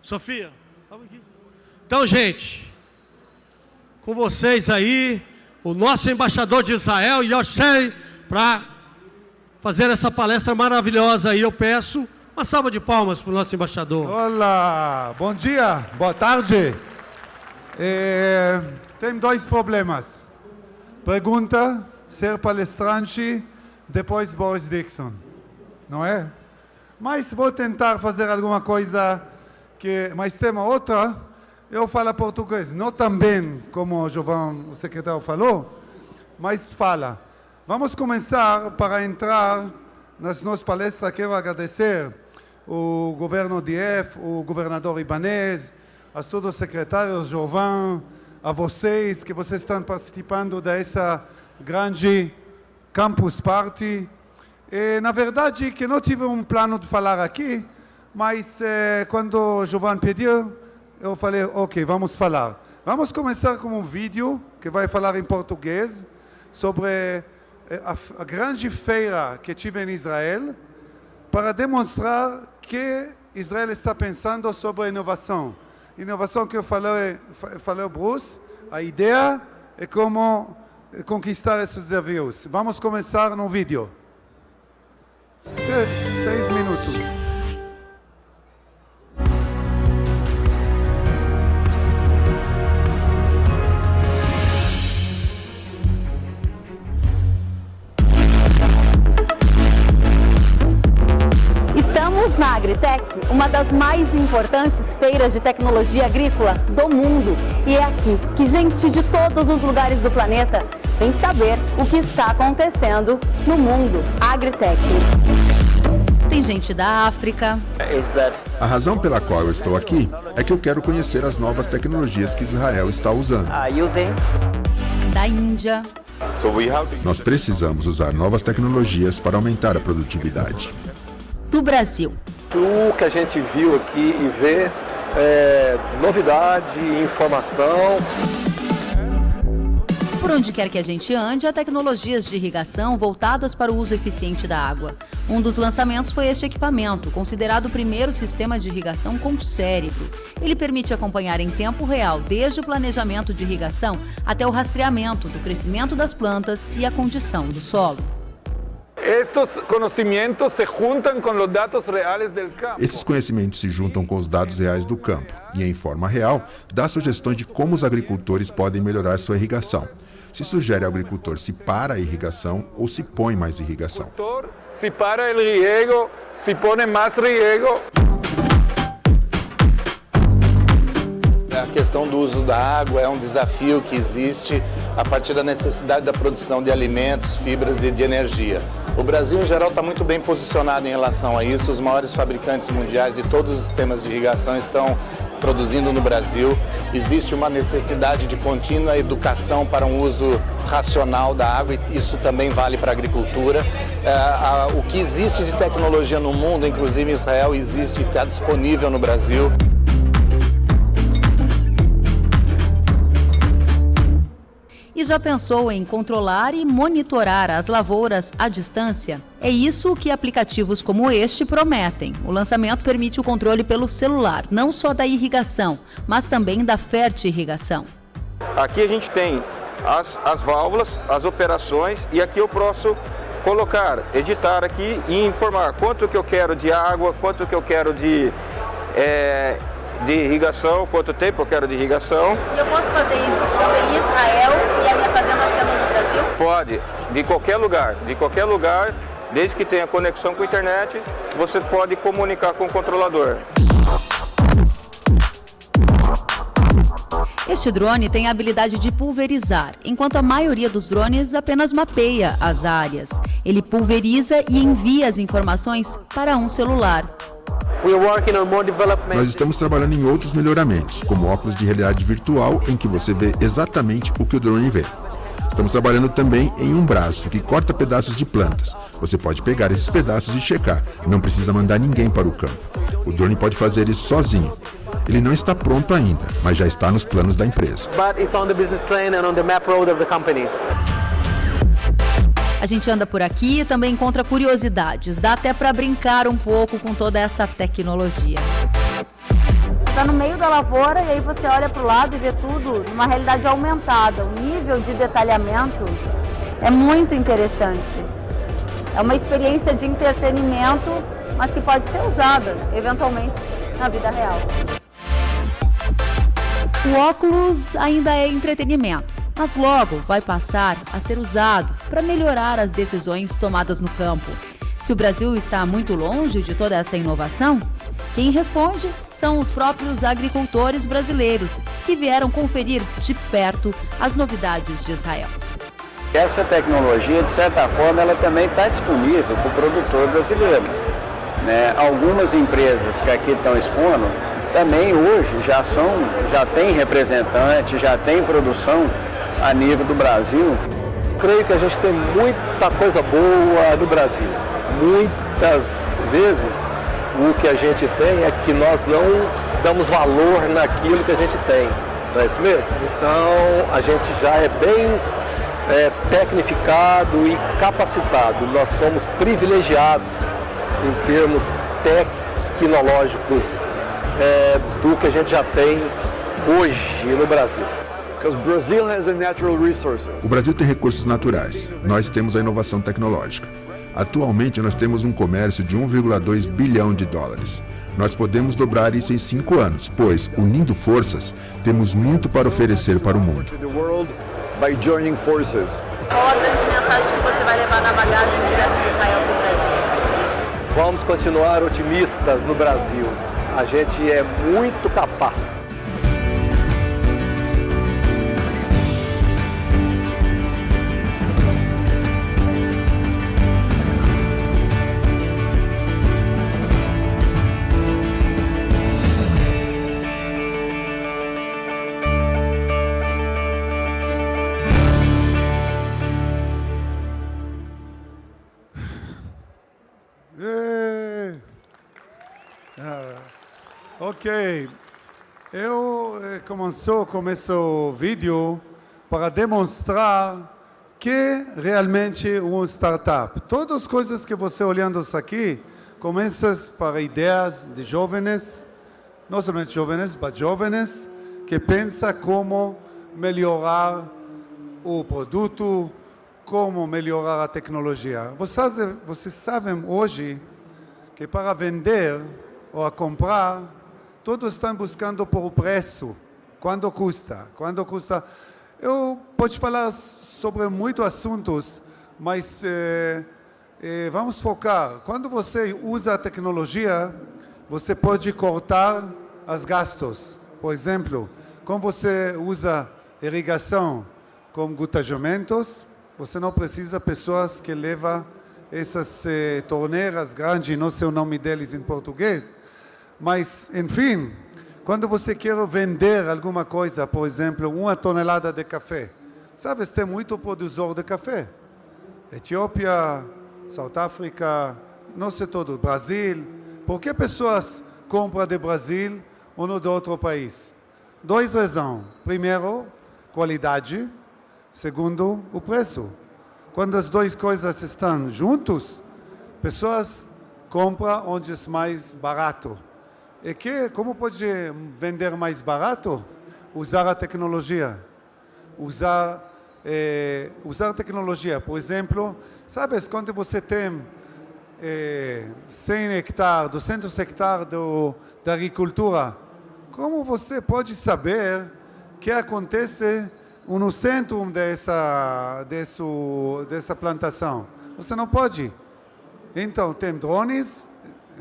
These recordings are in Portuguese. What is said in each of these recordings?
Sofia. Então, gente, com vocês aí, o nosso embaixador de Israel, Yosher, para fazer essa palestra maravilhosa aí. Eu peço uma salva de palmas para o nosso embaixador. Olá, bom dia, boa tarde. É, tem dois problemas. Pergunta, ser palestrante depois Boris Dixon, não é? Mas vou tentar fazer alguma coisa que... Mas tem uma outra, eu falo português, não tão bem como o João, o secretário, falou, mas fala. Vamos começar para entrar nas nossas palestras. Quero agradecer o governo de F, o governador ibanês, a todos os secretários, Jovan, a vocês que vocês estão participando dessa grande campus party. E, na verdade, que não tive um plano de falar aqui, mas eh, quando o Jovan pediu, eu falei, ok, vamos falar. Vamos começar com um vídeo que vai falar em português sobre eh, a, a grande feira que tive em Israel para demonstrar que Israel está pensando sobre inovação. Inovação que eu falei, falei Bruce, a ideia é como conquistar esses desafios. Vamos começar no vídeo. Seis, seis minutos. Estamos na Agritec, uma das mais importantes feiras de tecnologia agrícola do mundo. E é aqui que gente de todos os lugares do planeta vem saber o que está acontecendo no mundo Agritec. Tem gente da África. A razão pela qual eu estou aqui é que eu quero conhecer as novas tecnologias que Israel está usando. Da Índia. Nós precisamos usar novas tecnologias para aumentar a produtividade. Do Brasil. O que a gente viu aqui e vê é novidade, informação. Por onde quer que a gente ande, há tecnologias de irrigação voltadas para o uso eficiente da água. Um dos lançamentos foi este equipamento, considerado o primeiro sistema de irrigação com cérebro. Ele permite acompanhar em tempo real desde o planejamento de irrigação até o rastreamento do crescimento das plantas e a condição do solo. Estes conhecimentos se juntam com os dados reais do campo. Esses conhecimentos se juntam com os dados reais do campo e, em forma real, dá sugestões de como os agricultores podem melhorar sua irrigação se sugere ao agricultor se para a irrigação ou se põe mais irrigação. Se para o riego, se põe mais riego. A questão do uso da água é um desafio que existe a partir da necessidade da produção de alimentos, fibras e de energia. O Brasil, em geral, está muito bem posicionado em relação a isso. Os maiores fabricantes mundiais de todos os sistemas de irrigação estão produzindo no Brasil. Existe uma necessidade de contínua educação para um uso racional da água e isso também vale para a agricultura. É, o que existe de tecnologia no mundo, inclusive em Israel, existe e está disponível no Brasil. E já pensou em controlar e monitorar as lavouras à distância? É isso que aplicativos como este prometem. O lançamento permite o controle pelo celular, não só da irrigação, mas também da fertirrigação. Aqui a gente tem as, as válvulas, as operações e aqui eu posso colocar, editar aqui e informar quanto que eu quero de água, quanto que eu quero de é, de irrigação, quanto tempo eu quero de irrigação. E eu posso fazer isso estando em Israel e a minha fazenda sendo no Brasil? Pode, de qualquer lugar, de qualquer lugar, desde que tenha conexão com a internet, você pode comunicar com o controlador. Este drone tem a habilidade de pulverizar, enquanto a maioria dos drones apenas mapeia as áreas. Ele pulveriza e envia as informações para um celular. Nós estamos trabalhando em outros melhoramentos, como óculos de realidade virtual, em que você vê exatamente o que o drone vê. Estamos trabalhando também em um braço que corta pedaços de plantas. Você pode pegar esses pedaços e checar, não precisa mandar ninguém para o campo. O drone pode fazer isso sozinho. Ele não está pronto ainda, mas já está nos planos da empresa. But it's on the business plan and on the map road of the company. A gente anda por aqui e também encontra curiosidades. Dá até para brincar um pouco com toda essa tecnologia. está no meio da lavoura e aí você olha para o lado e vê tudo numa realidade aumentada. O nível de detalhamento é muito interessante. É uma experiência de entretenimento, mas que pode ser usada, eventualmente, na vida real. O óculos ainda é entretenimento, mas logo vai passar a ser usado para melhorar as decisões tomadas no campo. Se o Brasil está muito longe de toda essa inovação, quem responde são os próprios agricultores brasileiros, que vieram conferir de perto as novidades de Israel. Essa tecnologia, de certa forma, ela também está disponível para o produtor brasileiro. Né? Algumas empresas que aqui estão expondo também hoje já são, já tem representante, já tem produção a nível do Brasil. Creio que a gente tem muita coisa boa no Brasil. Muitas vezes o que a gente tem é que nós não damos valor naquilo que a gente tem. Não é isso mesmo? Então a gente já é bem é, tecnificado e capacitado. Nós somos privilegiados em termos tecnológicos é, do que a gente já tem hoje no Brasil. O Brasil tem recursos naturais, nós temos a inovação tecnológica. Atualmente nós temos um comércio de 1,2 bilhão de dólares. Nós podemos dobrar isso em cinco anos, pois, unindo forças, temos muito para oferecer para o mundo. Qual a grande mensagem que você vai levar na bagagem direto de Israel para o Brasil? Vamos continuar otimistas no Brasil. A gente é muito capaz. Ok, eu eh, começo, começo o vídeo para demonstrar que realmente uma startup. Todas as coisas que você olhando aqui começam para ideias de jovens, não somente jovens, mas jovens que pensam como melhorar o produto, como melhorar a tecnologia. Vocês, vocês sabem hoje que para vender ou a comprar todos estão buscando por preço. Quanto custa? Quanto custa? Eu posso falar sobre muitos assuntos, mas eh, eh, vamos focar. Quando você usa a tecnologia, você pode cortar os gastos. Por exemplo, quando você usa irrigação com gutagamentos, você não precisa pessoas que levam essas eh, torneiras grandes, não sei o nome deles em português, mas, enfim, quando você quer vender alguma coisa, por exemplo, uma tonelada de café, sabe, tem muito produtor de café. Etiópia, South África, não sei todo, Brasil. Por que pessoas compram de Brasil ou de outro país? Dois razões. Primeiro, qualidade. Segundo, o preço. Quando as duas coisas estão juntos, pessoas compram onde é mais barato. E que, como pode vender mais barato? Usar a tecnologia. Usar, eh, usar tecnologia. Por exemplo, sabes, quando você tem eh, 100 hectares, 200 hectares do, da agricultura, como você pode saber o que acontece no centro dessa, dessa, dessa plantação? Você não pode. Então, tem drones,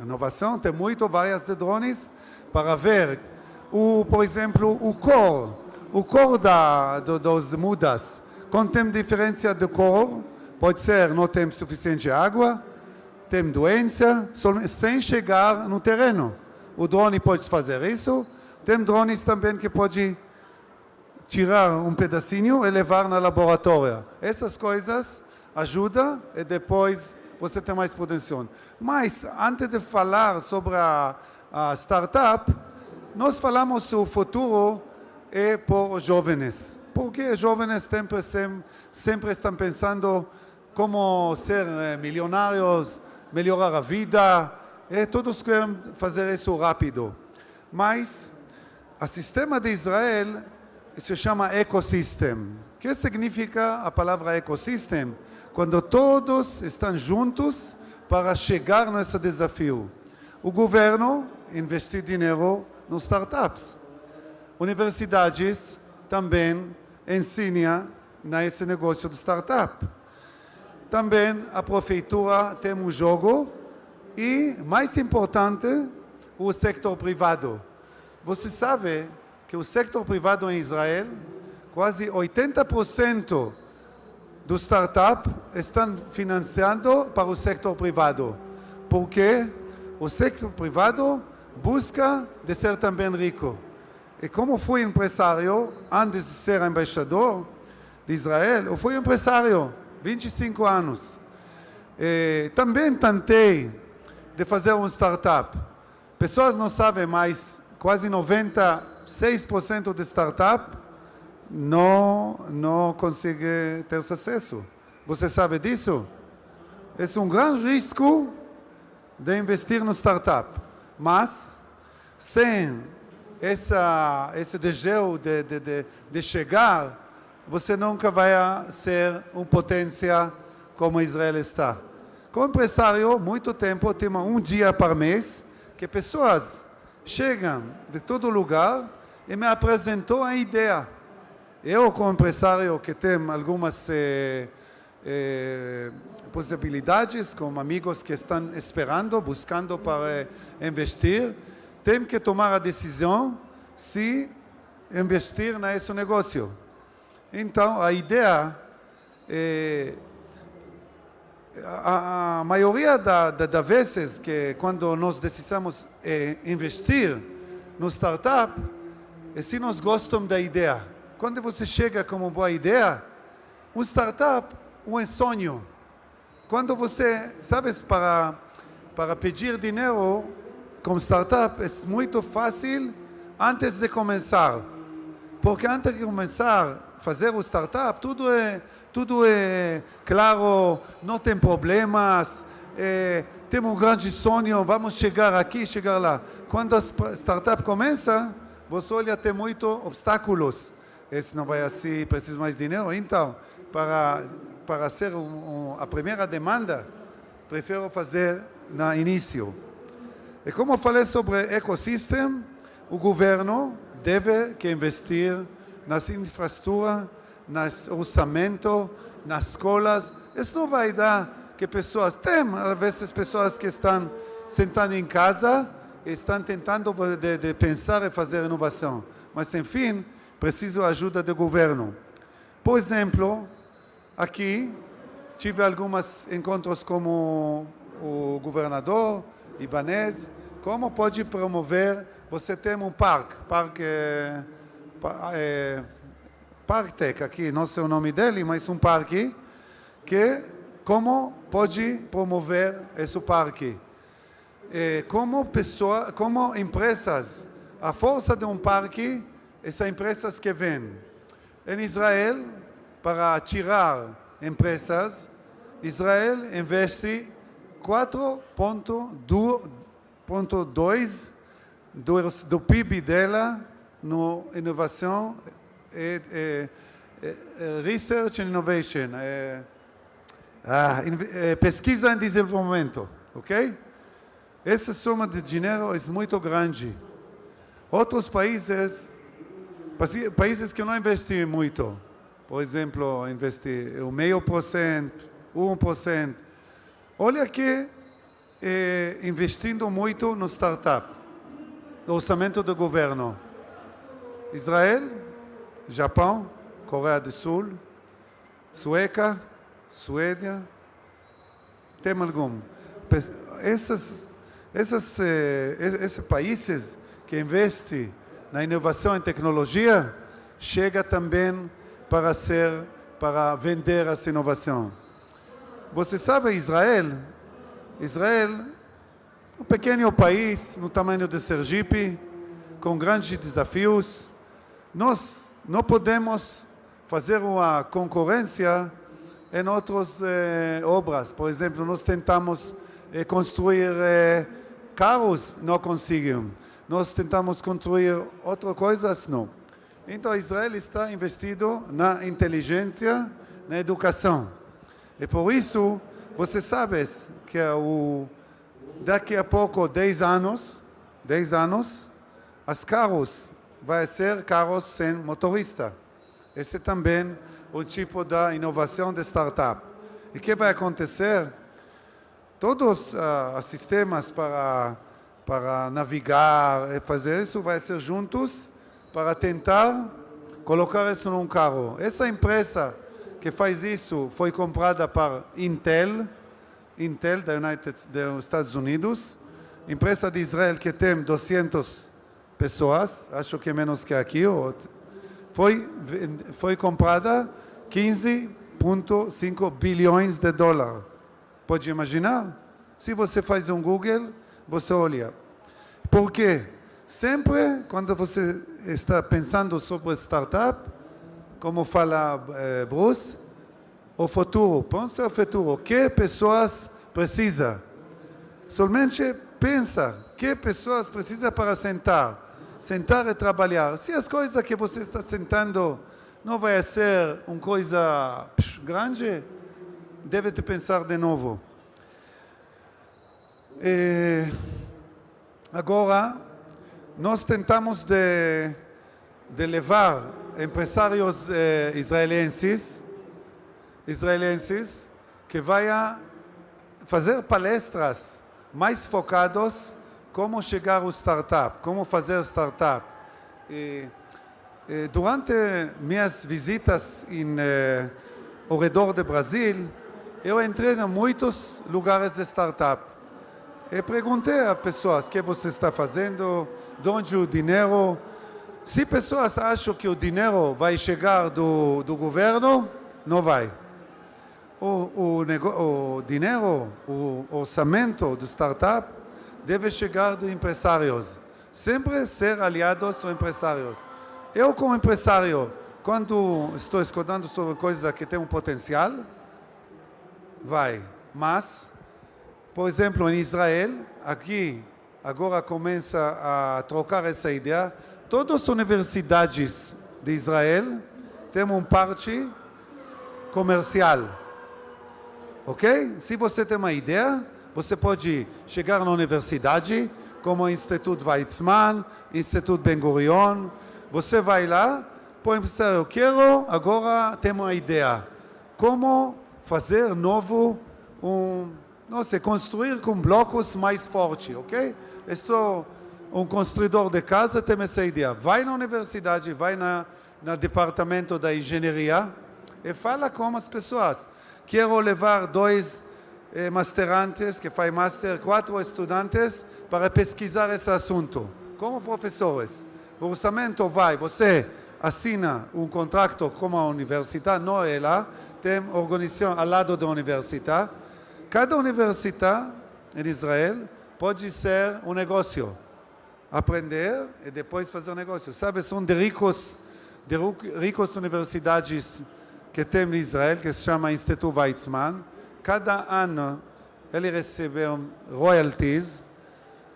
inovação, tem muito várias de drones para ver, o, por exemplo, o cor, o cor da, do, dos mudas. Quando tem diferença de cor, pode ser não tem suficiente água, tem doença, sem chegar no terreno. O drone pode fazer isso. Tem drones também que pode tirar um pedacinho e levar na laboratório. Essas coisas ajudam e depois você tem mais produção. Mas, antes de falar sobre a, a startup, nós falamos que o futuro é por jovens. Porque jovens sempre, sempre estão pensando como ser eh, milionários, melhorar a vida, e todos querem fazer isso rápido. Mas O sistema de Israel se chama ecosystem. O que significa a palavra ecosystem? Quando todos estão juntos para chegar nesse desafio. O governo investir dinheiro nos startups. Universidades também ensinam nesse negócio de startup. Também a prefeitura tem um jogo e, mais importante, o setor privado. Você sabe que o setor privado em Israel, quase 80% dos startups estão financiando para o setor privado. Porque o setor privado busca de ser também rico. E como fui empresário, antes de ser embaixador de Israel, eu fui empresário, 25 anos. E também tentei de fazer um startup. Pessoas não sabem, mas quase 96% de startup não, não consegue ter sucesso. Você sabe disso? É um grande risco de investir no startup. Mas, sem essa, esse desejo de, de, de, de chegar, você nunca vai ser uma potência como Israel está. Como empresário, muito tempo, tenho um dia por mês, que pessoas chegam de todo lugar e me apresentam a ideia. Eu, como empresário que tem algumas eh, eh, possibilidades, com amigos que estão esperando, buscando para investir, tenho que tomar a decisão se investir nesse negócio. Então, a ideia é a, a maioria da, da, da, vezes que quando nós decidimos é, investir no startup, é se nós gostamos da ideia. Quando você chega com uma boa ideia, um startup um sonho. Quando você, sabes, para, para pedir dinheiro com startup é muito fácil antes de começar. Porque antes de começar a fazer o startup, tudo é, tudo é claro, não tem problemas, é, temos um grande sonho, vamos chegar aqui, chegar lá. Quando a startup começa, você olha, tem muitos obstáculos. Esse não vai assim, precisa mais dinheiro. Então, para para ser um, um, a primeira demanda, prefiro fazer no início. E como eu falei sobre ecossistema, o governo deve que investir nas infraestruturas, nas orçamento, nas escolas. Isso não vai dar que pessoas, tem às vezes pessoas que estão sentando em casa e estão tentando de, de pensar e fazer inovação. Mas, enfim, preciso ajuda do governo. Por exemplo, Aqui tive alguns encontros com o governador Ibanez. Como pode promover? Você tem um parque, parque, é, aqui, não sei o nome dele, mas um parque que como pode promover esse parque? É, como pessoa, como empresas, a força de um parque, essas empresas que vêm. Em Israel, para tirar empresas, Israel investe 4,2% do, PIB dela no inovação e, e, e research and innovation, é, ah, é, pesquisa e desenvolvimento, ok? Essa soma de dinheiro é muito grande. Outros países, países que não investem muito, por exemplo, investir meio por cento, um por cento. Olha aqui, eh, investindo muito no startup, no orçamento do governo. Israel, Japão, Coreia do Sul, Sueca, Suécia, tem algum. Esses, esses, eh, esses países que investem na inovação e tecnologia, chega também para ser, para vender essa inovação. Você sabe, Israel, Israel, um pequeno país no tamanho de Sergipe, com grandes desafios, nós não podemos fazer uma concorrência em outras eh, obras. Por exemplo, nós tentamos eh, construir eh, Carros não conseguem. Nós tentamos construir outra coisas, não. Então Israel está investido na inteligência, na educação. E por isso, você sabe que o, daqui a pouco, 10 anos, 10 anos, as carros vai ser carros sem motorista. Esse é também o tipo da inovação de startup. E o que vai acontecer? Todos uh, os sistemas para, para navegar fazer isso vai ser juntos para tentar colocar isso num carro. Essa empresa que faz isso foi comprada por Intel, Intel da United, dos Estados Unidos, empresa de Israel que tem 200 pessoas, acho que menos que aqui, foi, foi comprada 15,5 bilhões de dólares. Pode imaginar? Se você faz um Google, você olha. Por quê? Sempre quando você está pensando sobre startup, como fala eh, Bruce, o futuro, pensa o futuro, que pessoas precisa. Somente pensa que pessoas precisa para sentar. Sentar e trabalhar. Se as coisas que você está sentando não vai ser uma coisa grande, deve pensar de novo. E agora, nós tentamos de, de levar empresários eh, israelenses, israelenses que vão fazer palestras mais focados como chegar ao startup, como fazer startup. E, e durante minhas visitas em, eh, ao redor do Brasil, eu entrei em muitos lugares de startup. E perguntei a pessoas o que você está fazendo, de onde o dinheiro. Se pessoas acham que o dinheiro vai chegar do, do governo, não vai. O, o, o dinheiro, o orçamento do startup deve chegar de empresários. Sempre ser aliados com empresários. Eu, como empresário, quando estou escutando sobre coisas que têm um potencial, vai. Mas por exemplo, em Israel, aqui agora começa a trocar essa ideia. Todas as universidades de Israel têm uma parte comercial. Ok? Se você tem uma ideia, você pode chegar na universidade, como o Instituto Weizmann, Instituto Ben Gurion. Você vai lá, pode pensar, eu quero agora ter uma ideia. Como fazer novo um não sei, construir com blocos mais fortes, ok? Estou um construidor de casa, tem essa ideia. Vai na universidade, vai na, no departamento da engenharia e fala com as pessoas. Quero levar dois eh, masterantes, que fazem master, quatro estudantes, para pesquisar esse assunto, como professores. O orçamento vai, você assina um contrato com a universidade, não ela, tem organização ao lado da universidade, Cada universidade em Israel pode ser um negócio. Aprender e depois fazer negócio. Sabe, são de ricos, de ricos universidades que tem em Israel, que se chama Instituto Weizmann. Cada ano ele recebe royalties,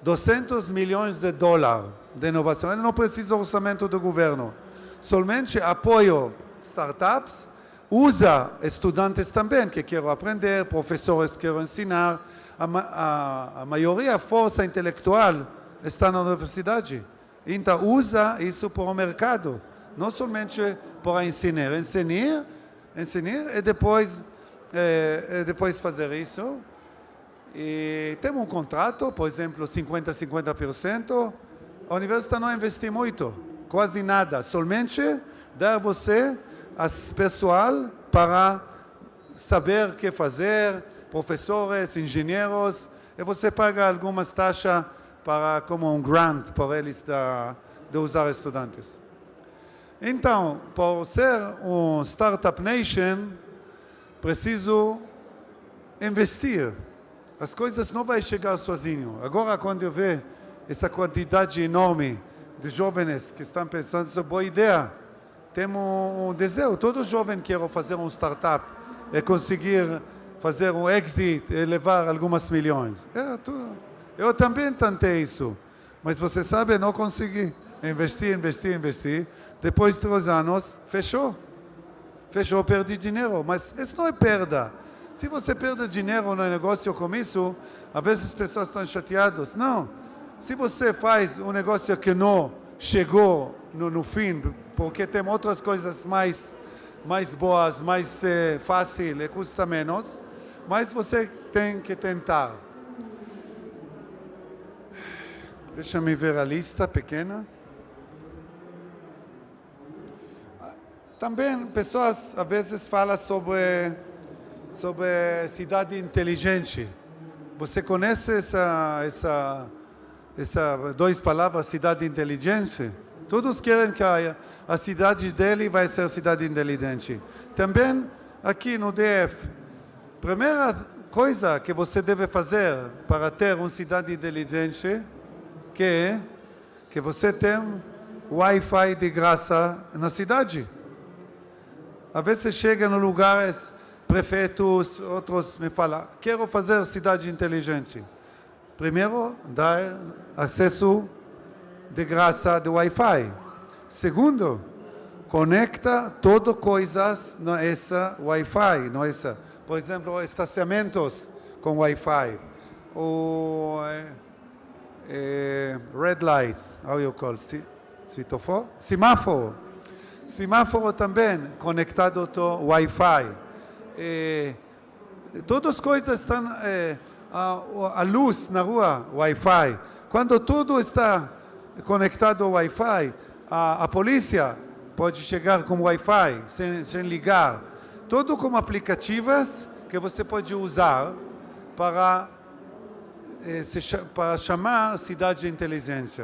200 milhões de dólares de inovação. Ele não precisa orçamento do governo. Somente apoio startups usa estudantes também que querem aprender, professores que querem ensinar. A, a, a maioria, a força intelectual está na universidade. Então, usa isso para o mercado, não somente para ensinar. Ensinar, ensinar e depois, é, depois fazer isso. E temos um contrato, por exemplo, 50% 50%. A universidade não investe muito, quase nada, somente dar você pessoal para saber o que fazer, professores, engenheiros, e você paga algumas taxas para como um grant para eles de, de usar estudantes. Então, por ser um Startup Nation, preciso investir. As coisas não vão chegar sozinho. Agora, quando eu vejo essa quantidade enorme de jovens que estão pensando, isso é boa ideia temos um desejo, todo jovem quer fazer um startup e conseguir fazer um exit e levar algumas milhões. É, Eu também tentei isso, mas você sabe, não consegui. Investir, investir, investir. Depois de três anos, fechou. Fechou, perdi dinheiro. Mas isso não é perda. Se você perde dinheiro no negócio como isso, às vezes as pessoas estão chateadas. Não. Se você faz um negócio que não chegou no, no fim, porque tem outras coisas mais, mais boas, mais eh, fácil e custa menos, mas você tem que tentar. Deixa-me ver a lista pequena. Também pessoas às vezes falam sobre, sobre cidade inteligente. Você conhece essa, essa, essa duas palavras, cidade inteligente? Todos querem que a, a cidade dele vai ser cidade inteligente. Também aqui no DF, primeira coisa que você deve fazer para ter uma cidade inteligente, que é que você tem Wi-Fi de graça na cidade. Às vezes chega em lugares, prefeitos, outros me falam, quero fazer cidade inteligente. Primeiro, dar acesso de graça de Wi-Fi. Segundo, conecta todas coisas nessa Wi-Fi, nessa, por exemplo, estacionamentos com Wi-Fi, ou eh, red lights, how you call it? Semáforo semáforo também conectado ao Wi-Fi. Eh, todas as coisas estão, eh, a, a, luz na rua, Wi-Fi. Quando tudo está conectado ao Wi-Fi, a, a polícia pode chegar com Wi-Fi sem, sem ligar. Tudo como aplicativos que você pode usar para, eh, para chamar cidade inteligente.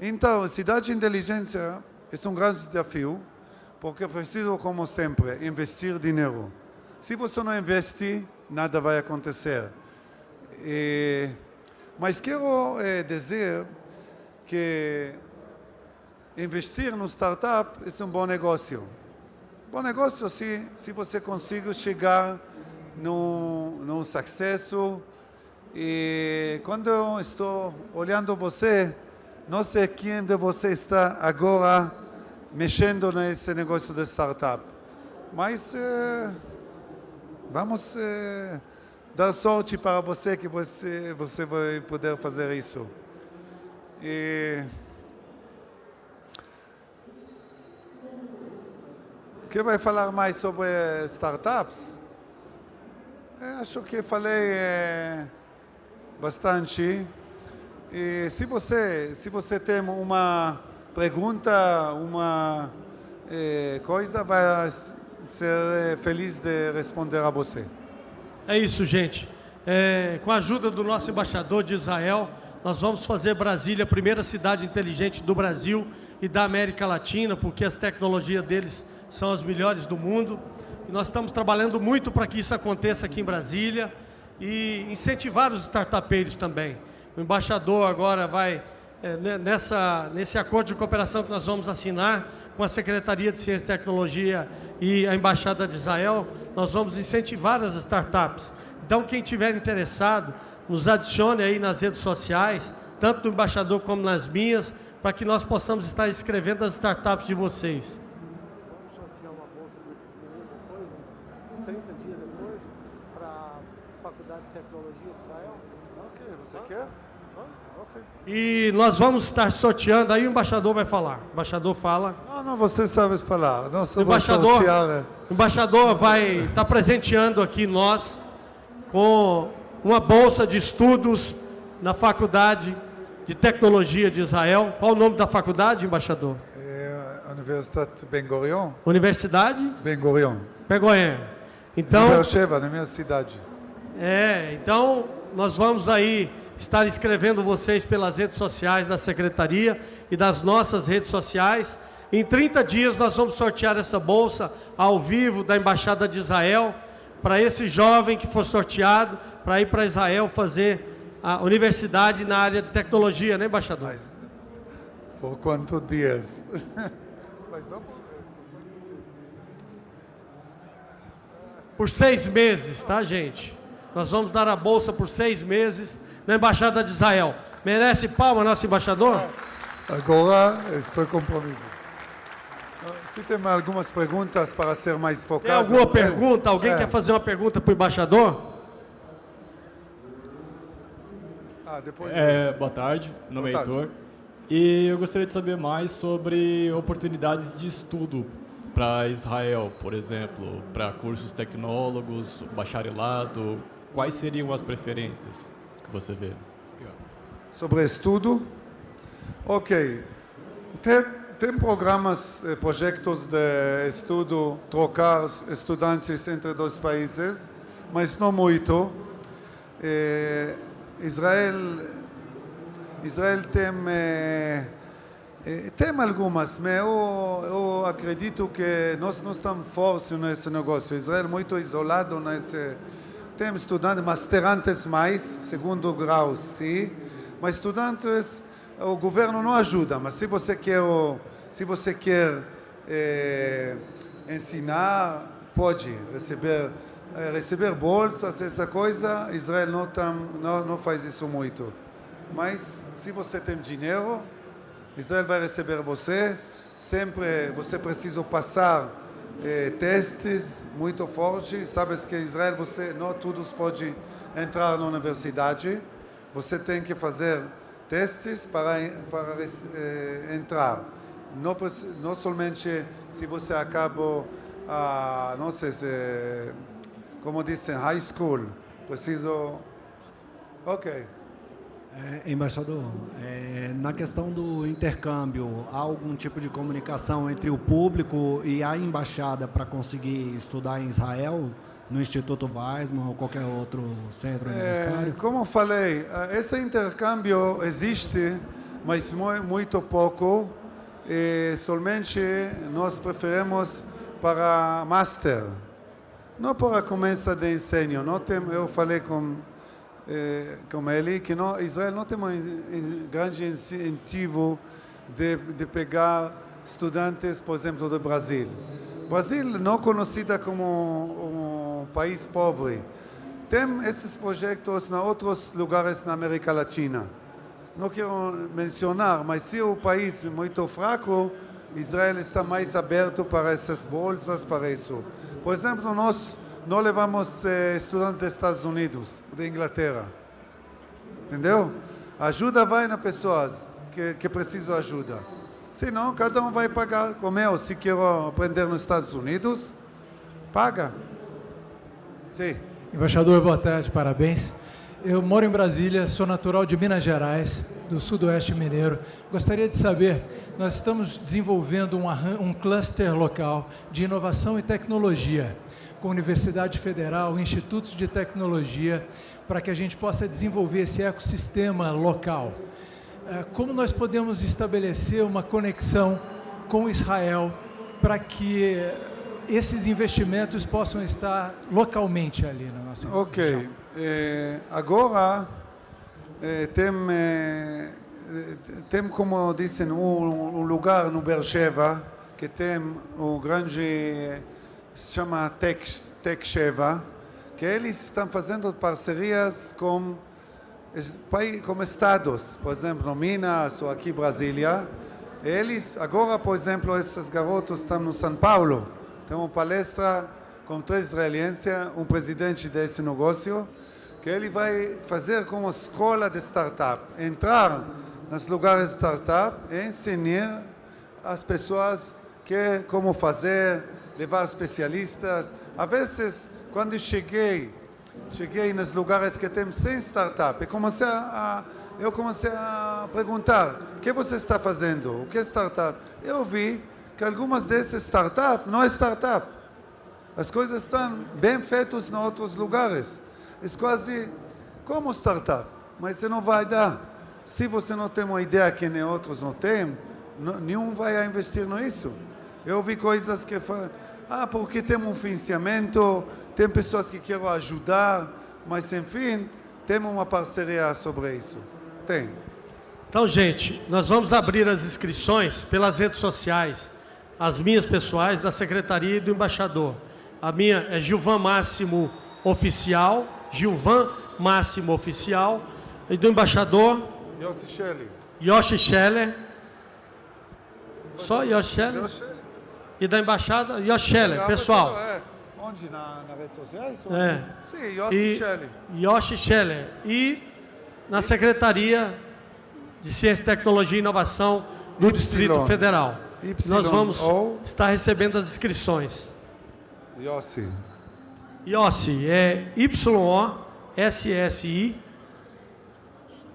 Então, cidade inteligente é um grande desafio, porque preciso, como sempre, investir dinheiro. Se você não investe, nada vai acontecer. E, mas quero é, dizer que investir no startup é um bom negócio. Bom negócio se, se você consegue chegar no, no sucesso. E quando eu estou olhando você, não sei quem de você está agora mexendo nesse negócio de startup. Mas eh, vamos eh, dar sorte para você que você, você vai poder fazer isso. E... que vai falar mais sobre startups? Eu acho que falei é, bastante. E se você, se você tem uma pergunta, uma eh, coisa, vai ser feliz de responder a você. É isso, gente. É, com a ajuda do nosso embaixador de Israel, nós vamos fazer Brasília a primeira cidade inteligente do Brasil e da América Latina, porque as tecnologias deles são as melhores do mundo. E nós estamos trabalhando muito para que isso aconteça aqui em Brasília e incentivar os startupeiros também. O embaixador agora vai é, nessa, nesse acordo de cooperação que nós vamos assinar com a Secretaria de Ciência e Tecnologia e a Embaixada de Israel, nós vamos incentivar as startups. Então, quem tiver interessado, nos adicione aí nas redes sociais, tanto do embaixador como nas minhas, para que nós possamos estar escrevendo as startups de vocês. Vamos sortear uma bolsa desses meninos depois, 30 dias depois, para a Faculdade de Tecnologia de Israel. Ok, você quer? E nós vamos estar sorteando, aí o embaixador vai falar. O embaixador fala. Não, não, você sabe falar. Não, o embaixador, sortear, né? o embaixador vai estar presenteando aqui nós com uma bolsa de estudos na Faculdade de Tecnologia de Israel. Qual o nome da faculdade, embaixador? É a Universidade Ben Gurion. Universidade? Ben Gurion. Ben Gurion. Então, Beersheba, na minha cidade. É, então nós vamos aí estar escrevendo vocês pelas redes sociais da Secretaria e das nossas redes sociais. Em 30 dias nós vamos sortear essa bolsa ao vivo da Embaixada de Israel para esse jovem que for sorteado para ir para Israel fazer a universidade na área de tecnologia, né, embaixador? Mas, por quantos dias? por seis meses, tá, gente? Nós vamos dar a bolsa por seis meses na Embaixada de Israel. Merece palma, nosso embaixador? Agora estou comprometido. Se tem algumas perguntas para ser mais focado. Tem alguma é, pergunta? Alguém é. quer fazer uma pergunta para o embaixador? Ah, depois. É, boa tarde, meu nome é Boa. Heitor. E eu gostaria de saber mais sobre oportunidades de estudo para Israel, por exemplo, para cursos tecnólogos, bacharelado. Quais seriam as preferências que você vê? Sobre estudo? Ok. Tem, tem programas, eh, projetos de estudo, trocar estudantes entre dois países, mas não muito. Eh, Israel, Israel tem, eh, tem algumas, mas eu, eu acredito que nós não estamos fortes nesse negócio. Israel é muito isolado nesse... Tem estudantes, masterantes mais, segundo grau, sim, mas estudantes, o governo não ajuda, mas se você quer, se você quer eh, ensinar, pode receber, eh, receber bolsas, essa coisa, Israel não, tam, não, não faz isso muito. Mas se você tem dinheiro, Israel vai receber você, sempre você precisa passar eh, testes muito fortes, sabes que Israel você não todos pode entrar na universidade, você tem que fazer testes para para eh, entrar. Não, não somente se você acabou a não sei se como dizem high school, preciso Ok. É, embaixador, é, na questão do intercâmbio, há algum tipo de comunicação entre o público e a embaixada para conseguir estudar em Israel, no Instituto Weizmann ou qualquer outro centro É, universitário? como eu falei, eh, esse intercâmbio existe, mas mu- muito pouco. E somente nós preferimos para master, não para começo de ensino. Não tem, eu falei com eh, com ele que não, Israel não tem um in- grande incentivo de, de pegar estudantes, por exemplo, do Brasil. Brasil não conhecida como um, um país pobre. Tem esses projetos em outros lugares na América Latina. Não quero mencionar, mas se o país é muito fraco, Israel está mais aberto para essas bolsas, para isso. Por exemplo, nós não levamos eh, estudantes dos Estados Unidos, da Inglaterra. Entendeu? Ajuda vai nas pessoas que, que precisam ajuda. Senão, cada um vai pagar. Como eu, se quero aprender nos Estados Unidos, paga. Sim. Embaixador, boa tarde, parabéns. Eu moro em Brasília, sou natural de Minas Gerais, do sudoeste mineiro. Gostaria de saber, nós estamos desenvolvendo um, um cluster local de inovação e tecnologia, com Universidade Federal, institutos de tecnologia, para que a gente possa desenvolver esse ecossistema local. Eh, Como nós podemos estabelecer uma conexão com Israel para que esses investimentos possam estar localmente ali na nossa Ok. Eh, agora, eh, tem, eh, tem, como dizem, um, um lugar no Beersheba que tem um grande, se chama Tech, Tech Sheva, que eles estão fazendo parcerias com, com estados, por exemplo, Minas ou aqui Brasília. Eles, agora, por exemplo, esses garotos estão no São Paulo. Tem uma palestra com três israelenses, um presidente desse negócio, que ele vai fazer como escola de startup, entrar nos lugares de startup e ensinar as pessoas que como fazer, levar especialistas. Às vezes, quando cheguei, cheguei nos lugares que tem sem startup, e comecei a, eu comecei a perguntar, o que você está fazendo? O que é startup? Eu vi que algumas dessas startups não é startup. As coisas estão bem feitas em outros lugares. É quase como startup, mas você não vai dar. Se você não tem uma ideia que nem outros não têm, nenhum vai investir nisso. Eu vi coisas que falam, ah, porque tem um financiamento, tem pessoas que querem ajudar, mas enfim, temos uma parceria sobre isso. Tem. Então, gente, nós vamos abrir as inscrições pelas redes sociais, as minhas pessoais, da Secretaria e do Embaixador. A minha é Gilvan Máximo Oficial, Gilvan Máximo Oficial, E do embaixador Yossi Shelley. Yoshi Scheller. Só Yoshi Scheller? E da embaixada Yoshi Scheller, pessoal. É, onde? Na, na rede sociais? É. Sim, Yossi E- Shelley. Yoshi Scheller. E na Secretaria de Ciência, Tecnologia e Inovação do Y. Distrito Federal. Nós vamos estar recebendo as inscrições. Yossi. Yossi é Y-O-S-S-I,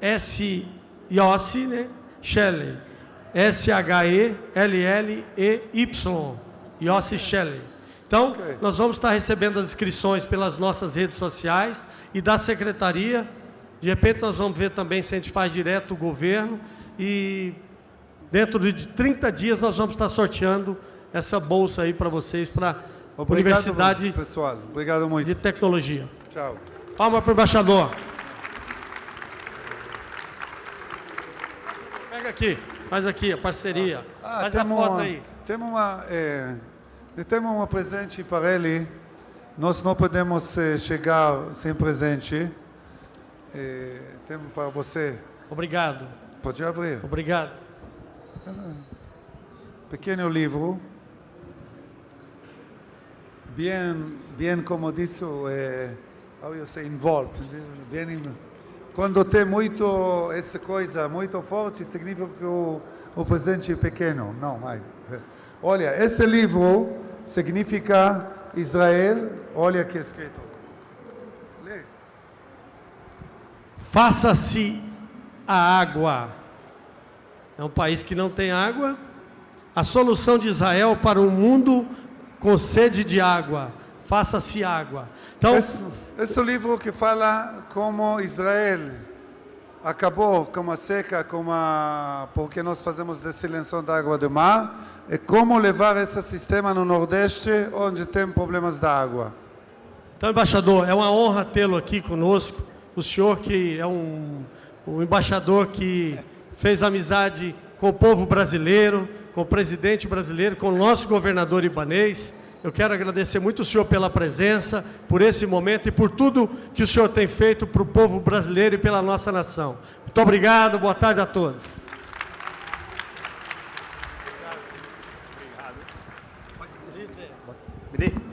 S, Yossi, né? Shelley, S-H-E-L-L-E-Y, Yossi Shelley. Então, nós vamos estar recebendo as inscrições pelas nossas redes sociais e da secretaria. De repente, nós vamos ver também se a gente faz direto o governo e dentro de 30 dias nós vamos estar sorteando essa bolsa aí para vocês, para a Universidade pessoal. Obrigado muito. de Tecnologia. Tchau. Palma para o embaixador. Pega aqui, faz aqui a parceria. Ah, faz a foto uma- aí. Temos uma, é, temos um presente para ele. Nós não podemos eh, chegar sem presente. É, temos para você. Obrigado. Pode abrir. Obrigado. Pequeno livro. Bem, bem como disse, é, how you say, involved. Quando tem muito essa coisa muito forte, significa que o, o presente é pequeno. Não. Olha, esse livro significa Israel. Olha que escrito. Lê. Faça-se a água. É um país que não tem água. A solução de Israel para um mundo com sede de água. Faça-se água. Então, Esse, esse livro que fala como Israel acabou com a seca, com a, porque nós fazemos destilação da água do mar, e como levar esse sistema no Nordeste, onde tem problemas da água. Então, embaixador, é uma honra tê-lo aqui conosco. O senhor que é um, um embaixador que fez amizade com o povo brasileiro, com o presidente brasileiro, com o nosso governador ibanês. Eu quero agradecer muito o senhor pela presença, por esse momento e por tudo que o senhor tem feito para o povo brasileiro e pela nossa nação. Muito obrigado, boa tarde a todos. Obrigado. Obrigado. É.